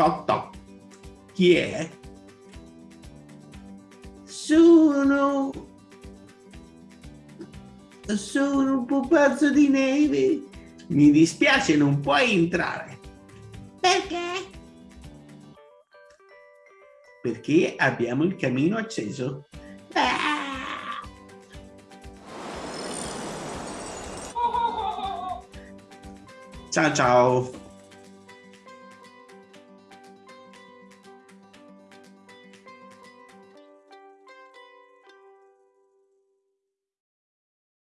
Toc toc. Chi è? Sono... Sono un pupazzo di neve. Mi dispiace, non puoi entrare. Perché? Perché abbiamo il camino acceso. Ah! Ciao ciao.